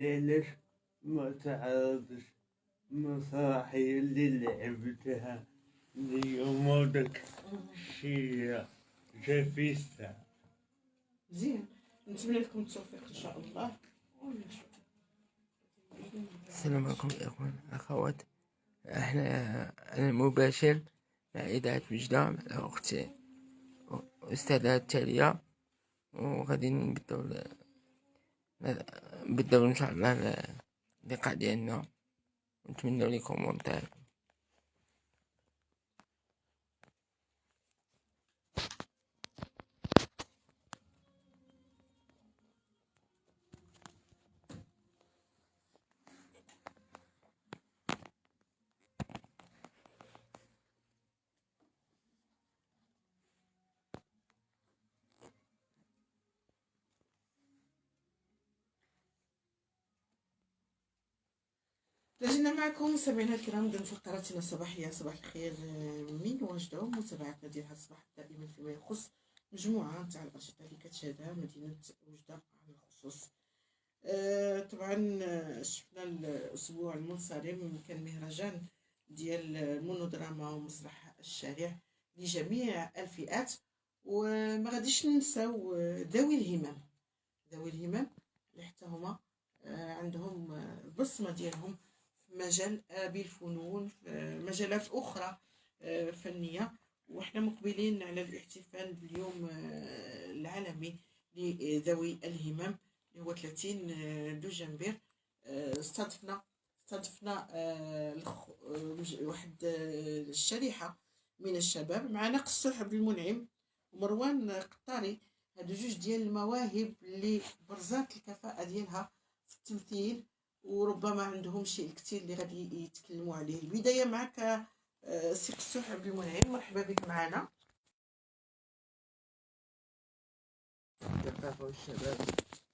ليش ما تعرضش مسرحية اللي لعبتها اليوم ودك شي جافيستا مزيان نتمنى لكم التوفيق إن شاء الله. السلام عليكم إخوان أخوات. إحنا على المباشر مع اذاعة وجدة مع أختي أستاذة تالية. وغادي نبدأو نبداو ان شاء الله اللقاء ديالنا ونتمنى لكم ممتاز لازلنا معكم سمعنا الكرام ضمن فقراتنا الصباحية صباح الخير من واجدة ومتابعتنا ديالها الصباح دائما فيما يخص مجموعة تاع الأنشطة اللي كتشهدها مدينة وجدة على الخصوص. آه، طبعا آه، شفنا الأسبوع المنصرم كان مهرجان ديال المونودراما ومسرح الشارع لجميع الفئات وما غاديش ننساو ذوي الهمم. ذوي الهمم اللي حتى هما آه، عندهم البصمة ديالهم مجال بالفنون مجالات أخرى آه، فنية. وإحنا مقبلين على الاحتفال باليوم آه، العالمي لذوي الهمم اللي هو 30 آه، دجنبر استضفنا استضفنا واحد الشريحة من الشباب معنا قصو عبد المنعم ومروان قطاري هادو جوج ديال المواهب اللي برزات الكفاءة ديالها في التمثيل. وربما عندهم شيء كثير اللي غادي يتكلموا عليه. البداية معك آه، سي قسوح عبد المنعم مرحبا بك معنا. الثقافة والشباب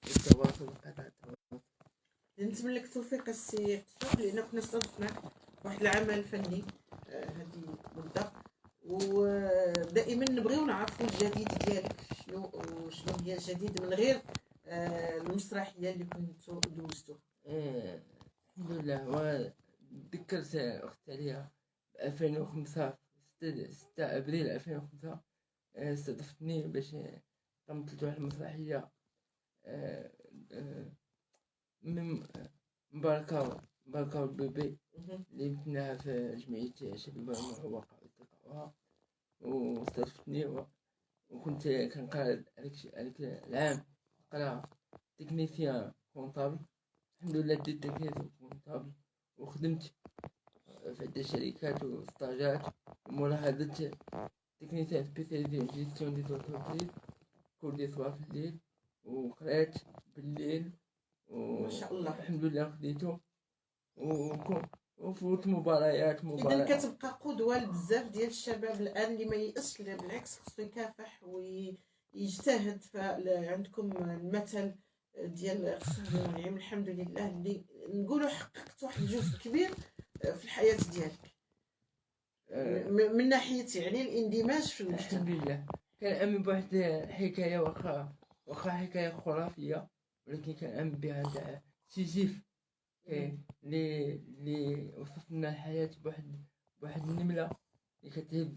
والتواصل وقطع التواصل نتمنى لك التوفيق السي قسوح لأن كنا استضفناك واحد العمل الفني هذه آه مدة. ودائما نبغيو نعرفوا الجديد ديالك شنو شنو هي الجديد من غير آه المسرحية اللي كنتو دوزتو. إيه، الحمد لله. وذكرت أختي عليا بألفين وخمسة ستة أبريل ألفين وخمسة إيه، استضفتني باش قمت واحد المسرحية. إيه، من مباركة مباركة البيبي اللي بناها في جمعية شباب المعوقة والتقوى واستضفتني وكنت كنقرأ هذاك العام قرا تكنيسيان كونطابل. الحمد لله ديت تكنيك كونطابل وخدمت في عدة شركات وستاجات. وملاحظة تكنيسيان سبيسياليزي في جيستيون دي زونتربريز كل في الليل. وقرأت بالليل. ما شاء الله. الحمد لله خديتو وفوت مباريات مباريات. اذا كتبقى قدوة لبزاف ديال الشباب الآن اللي ما يأسش بالعكس خصو يكافح ويجتهد فعندكم المثل ديال قسم المنعم الحمد لله اللي نقولوا حققت واحد الجزء كبير في الحياة ديالك. آه. من ناحيه يعني الاندماج في المجتمع. الحمد لله. كان آمن بواحد الحكاية واخا واخا حكاية خرافية ولكن كان آمن بها تاع سيزيف اللي اللي وصف لنا الحياة بواحد بواحد النملة. اللي كتهز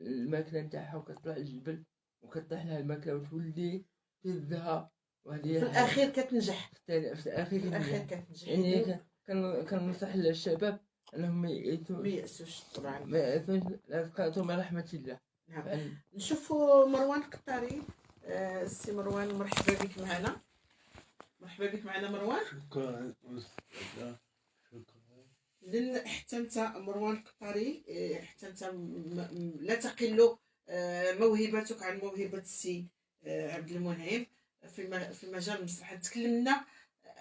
الماكلة نتاعها وكتطلع الجبل وكطيح لها الماكلة وتولي تهزها في الأخير كتنجح. في الأخير الأخير كتنجح. يعني كننصح للشباب أنهم ما يأسوش طبعا. ما يأسوش لازقاتهم رحمة الله. نعم. نشوفوا مروان قطاري آه، السي مروان مرحبا بك معنا. مرحبا بك معنا مروان. شكرا. شكرا حتى انت مروان قطاري آه، حتى انت لا تقل آه، موهبتك عن موهبة السي عبد المنعم. في في مجال المسرح تكلمنا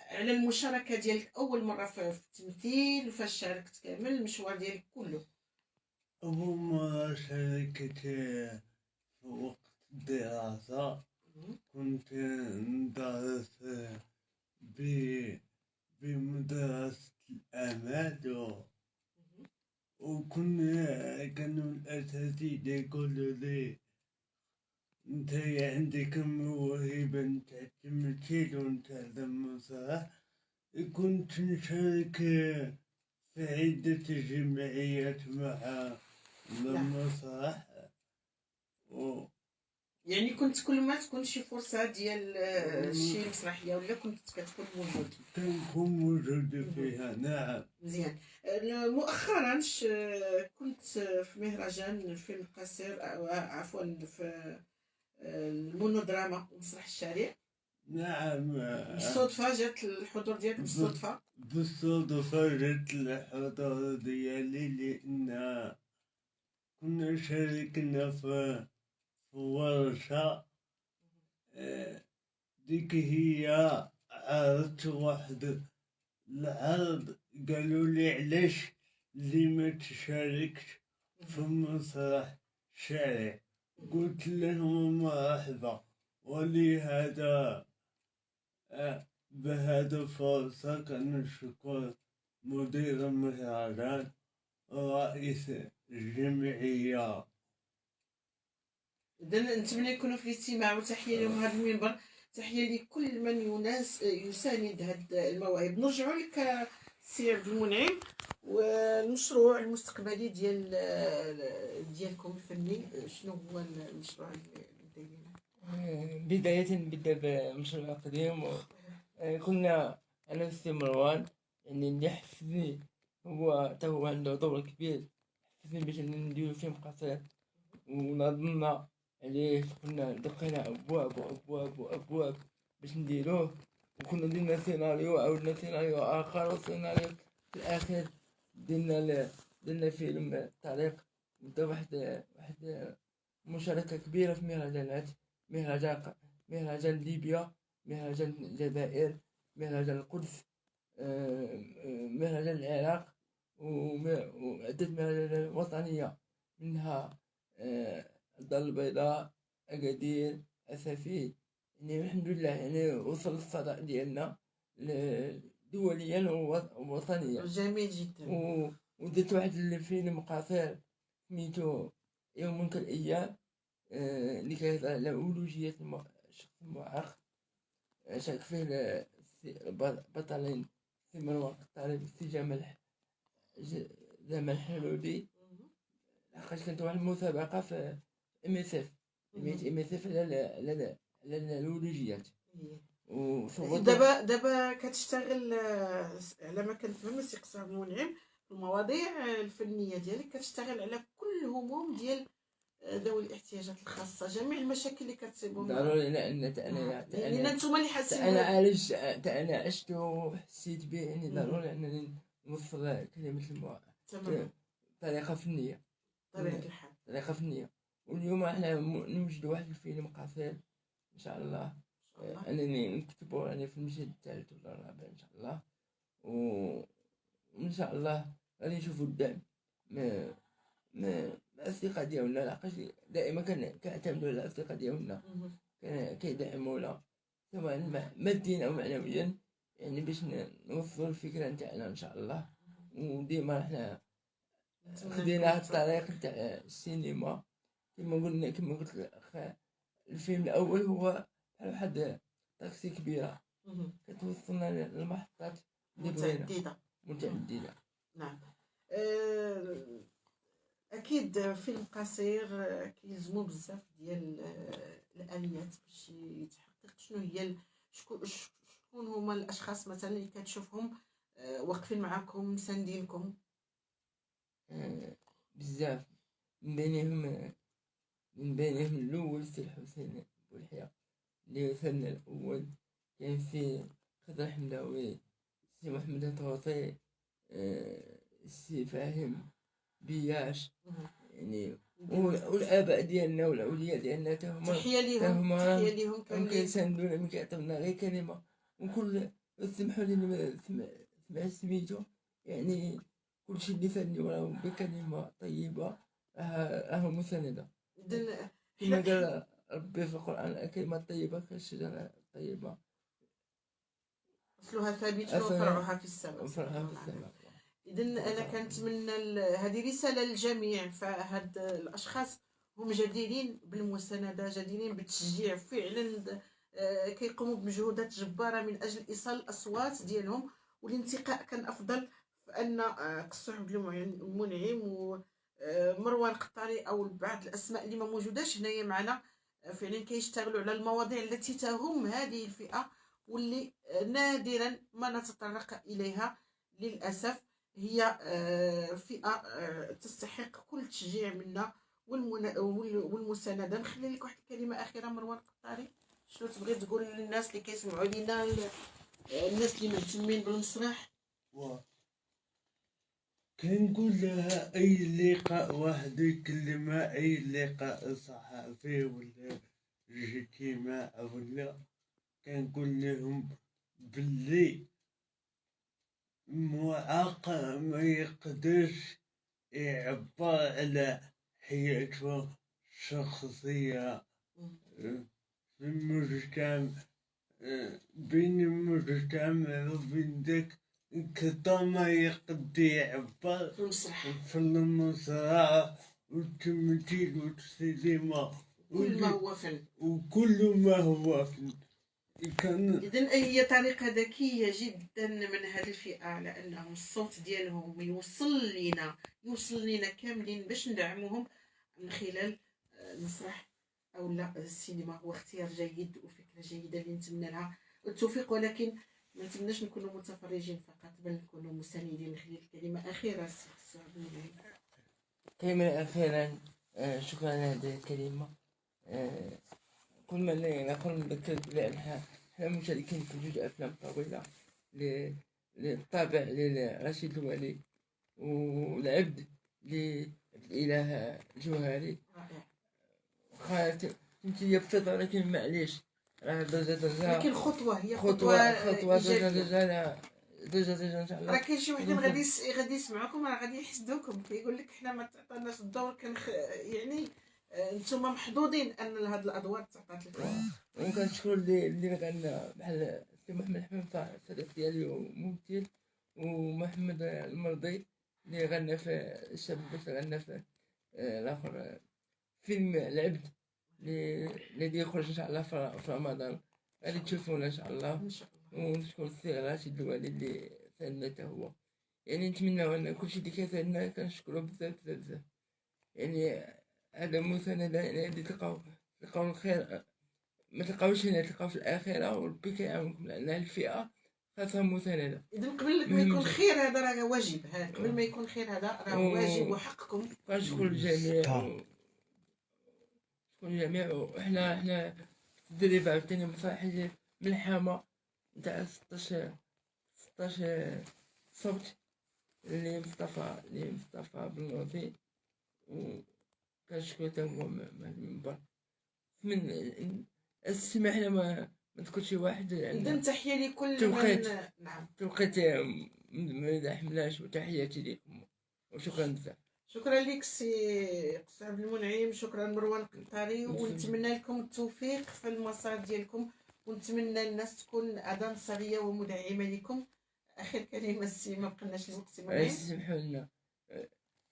على المشاركة ديالك أول مرة في التمثيل وفاش شاركت كامل المشوار ديالك كله. أول مره شاركت في وقت الدراسة كنت ندرس بمدرسة الأماد وكنا كانوا الأساتذة يقولوا لي انت عندك موهبة نتاع التمثيل ونتاع المسرح كنت نشارك في عدة جمعيات مع المسرح و يعني كنت كل ما تكون شي فرصة ديال شي مسرحيه ولا كنت كتكون موجود. كنكون موجود فيها نعم. مزيان. مؤخرا كنت في مهرجان الفيلم القصير أو عفوا في المونودراما ومسرح الشارع نعم. بالصدفة جات الحضور ديالك بالصدفة. بالصدفة جت الحضور ديالي لأن كنا شاركنا في ورشة آه، ديك هي عرضت واحد العرض قالوا لي علاش اللي ما تشاركش في مسرح شارع قلت لهم مرحبا ولهذا آه، بهذا الفرصة كنشكر مدير المهرجان رئيس الجمعية. اذا نتمنى يكونوا في الاستماع وتحية لهم هذا المنبر. تحية لكل من يناس يساند هاد المواهب نرجعوا لك سي عبد المنعم والمشروع المستقبلي ديال ديالكم الفني. شنو هو المشروع اللي بداية نبدأ بمشروع قديم. كنا أنا والسي مروان يعني اللي حفزني هو تا هو عنده دور كبير. حفزني باش نديرو فيلم قصير ونظمنا عليه. كنا دقينا أبواب وأبواب وأبواب باش نديروه. وكنا درنا سيناريو عاودنا سيناريو آخر وسيناريو في الأخير درنا ل- درنا فيلم طريق بدا واحد واحد مشاركة كبيرة في مهرجانات مهرجان مهرجان ليبيا مهرجان الجزائر مهرجان القدس مهرجان العراق وعدة مهرجانات وطنية منها آه، الدار البيضاء أكادير أسافي يعني الحمد لله يعني وصل الصدى ديالنا دوليا ووط- ووطنيا. جميل جدا. و- ودرت واحد الفيلم قصير سميتو يوم كالأيام آه، اللي كيهضر على ولوجية الم- الشخص المعاق آه، شارك فيه السي- بطلين سي مروان قطاري والسي جمال جمال حلولي لحقاش كانت واحد المسابقة في ام اس اف سميت ام اس اف على ال- على ال- على الأولوجيات وصوت دابا دابا كتشتغل آه، على ما كنفهم السي قصه المنعم المواضيع الفنية ديالك كتشتغل على كل هموم ديال آه، ذوي الاحتياجات الخاصة جميع المشاكل اللي كتصيبهم. ضروري أنا تا لأن أنتم اللي حاسين تا أنا عالج تا أنا عشت وحسيت به يعني ضروري أنني نوصل كلمة المع... تماما طريقة فنية. بطبيعه الحال. طريقة فنية. واليوم إحنا نوجد واحد الفيلم قصير شاء الله ان شاء الله انني نكتبه يعني في المجلد الثالث ولا الرابع ان شاء الله و... وان شاء الله غادي نشوفوا الدعم من من الأصدقاء ديالنا. لحقاش دائما كن- كنعتمدوا على الأصدقاء ديالنا. كيدعمونا سواء ماديا أو معنويا. يعني باش نوصلوا الفكرة نتاعنا ان شاء الله وديما حنا خدينا هاد الطريق نتاع السينما. كما قلنا كما قلت الفيلم الأول هو بحال واحد طاكسي كبيرة. كتوصلنا للمحطات متعددة. متعددة. نعم. آه، أكيد فيلم قصير آه، كيلزمو بزاف ديال آه، الآليات باش يتحقق. شنو هي شكون شكون هما الأشخاص مثلا اللي كتشوفهم؟ واقفين معاكم مساندينكم بزاف. من بينهم من بينهم الأول سي الحسين بولحيا اللي وصلنا الأول. كان في خضر حمداوي سي محمد الطوطي آه، سي فاهم بياش. يعني وال- والآباء ديالنا والأولياء ديالنا تا هما تحية ليهم تحية ليهم هم كاملين. كيساندونا ملي كيعطيونا غير كلمة. وكل سمحوا لي ما سمع سميتو. يعني كلشي اللي فاني وراه بكلمة طيبة راه راه كما قال ربي في القرآن الكلمة الطيبة كالشجرة الطيبة. أصلها ثابت أصلها- وفرعها في السماء. وفرحها في السماء. اذا أنا كنتمنى هذه رسالة للجميع فهاد الأشخاص هم جديرين بالمساندة جديرين بالتشجيع. فعلا آه، كيقوموا بمجهودات جبارة من أجل إيصال الأصوات ديالهم. والانتقاء كان أفضل فأن آه، قصو عبد المنعم ومروان قطاري أو بعض الأسماء اللي ما موجوداش هنايا معنا. آه، فعلا كيشتغلوا على المواضيع التي تهم هذه الفئة واللي آه، نادرا ما نتطرق إليها للأسف. هي آه، فئة تستحق كل تشجيع منا والمساندة. نخلي لك واحد الكلمة أخيرة مروان قطاري شنو تبغي تقول للناس اللي كيسمعوا لينا ال- الناس اللي مهتمين بالمسرح؟ كنقول لها أي لقاء واحد يكلمها أي لقاء صحفي ولا اجتماع ولا كنقول لهم باللي معاق ما يقدرش يعبر على حياته الشخصية. في المجتمع بين المجتمع وبين ذاك كتر ما يقدر يعبر المسرح. في المسرح والتمثيل والسينما كل ما هو فن وكل ما هو فن كان اذا هي طريقة ذكية جدا من هذه الفئة على انهم الصوت ديالهم يوصل لينا. يوصل لينا كاملين باش ندعموهم من خلال آه، المسرح أو لا السينما. هو اختيار جيد وفكرة جيدة اللي نتمنى لها. التوفيق ولكن ما نتمناش نكونوا متفرجين فقط بل نكونوا مساندين نخلي كلمة سي سعد المنعم. كلمة أخيرا آه، شكرا على هذه الكلمة. آه، كل ما ن- نقول نذكر بأن ح- إحنا مشاركين في جزء أفلام طويلة ل- للطابع لرشيد الولي والعبد للإله جوهري رائع. خالت هي بسيطة لكن معليش. راه درجة درجة لكن خطوه هي خطوه إيجابية. درجة لا درجة درجة إن شاء راه الله كاين شي وحدين غادي غادي يسمعوكم راه غادي يحسدوكم كيقول لك حنا ما تعطيناش الدور كنخ... يعني آه، نتوما محظوظين ان هاد الادوار تعطات لكم وكنشكر اللي اللي غنى بحال السي محمد حمام الصديق ديالي وممثل ومحمد المرضي اللي غنى في الشاب بس غنى في آه، الآخر آه، فيلم العبد اللي اللي يخرج إن شاء الله في رمضان. غادي تشوفونا إن شاء الله. إن شاء الله. ونشكر السي راشد الوالي اللي ساعدنا حتى هو. يعني نتمنى أن كلشي اللي كيساعدنا كنشكرو بزاف بزاف بزاف. يعني هذا مساندة يعني اللي تلقاو تلقاو الخير. ما تلقاوش هنا تلقاو في الآخرة وربي كيعاونكم. لأن الفئة خاصها مساندة إذا قبل ما يكون خير هذا راه واجب. قبل ما يكون خير هذا راه. واجب وحقكم. كنشكر الجميع. صح. و- شكر الجميع وحنا حنا التدريب عاوتاني مسرح من الحامة نتاع 16 16 صوت اللي مصطفى اللي مصطفى بنوضي وكنشكر تا هو من من المنبر من السماح حنا ما شي واحد لأن تحية لكل توقيت. من نعم توقيت ما نحملاش وتحياتي لكم وشكرا بزاف شكرا لك سي قصي عبد المنعم شكرا مروان قنطاري ونتمنى لكم التوفيق في المسار ديالكم ونتمنى الناس تكون اداه نصريه ومدعمة لكم. آخر كلمة سي ما بقناش الوقت منعم. سمحوا لنا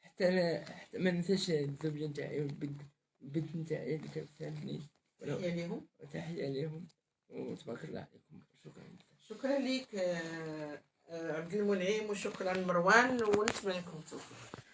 حتى أنا حتى ما ننساش الزوجة نتاعي والبنت البنت نتاعي اللي كتساعدني تحية لهم وتحية لهم وتبارك الله عليكم. شكرا. شكرا لك آه، آه، عبد المنعم وشكرا مروان ونتمنى لكم التوفيق.